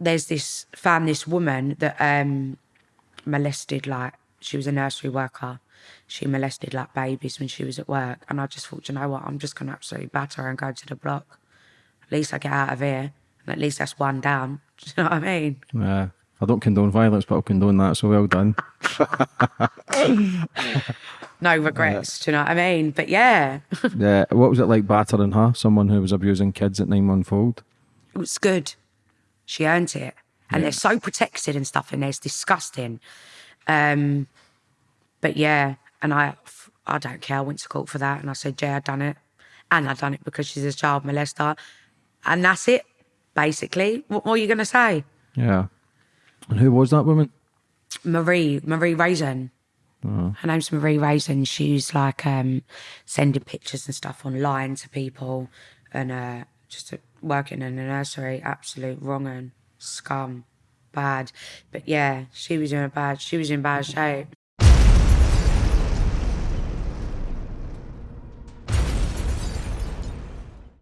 there's this found this woman that um molested like she was a nursery worker. She molested like babies when she was at work, and I just thought, you know what, I'm just gonna absolutely batter her and go to the block. At least I get out of here, and at least that's one down. Do you know what I mean? Yeah. I don't condone violence, but I'll condone that. So well done. No regrets. do you know what I mean? But yeah, yeah. What was it like battering her? Someone who was abusing kids at nine month old. it was good. She earned it, and they're so protected and stuff, and it's disgusting. Um, but yeah, and I, I don't care. I went to court for that, and I said, yeah, I done it, and I done it because she's a child molester, and that's it. Basically, what more are you gonna say? Yeah. And who was that woman? Marie, Marie Raisin. Her name's Marie Raisin. She's like um, sending pictures and stuff online to people and uh, just uh, working in a nursery. Absolute wrong and scum, bad. But yeah, she was in a bad. She was in bad shape.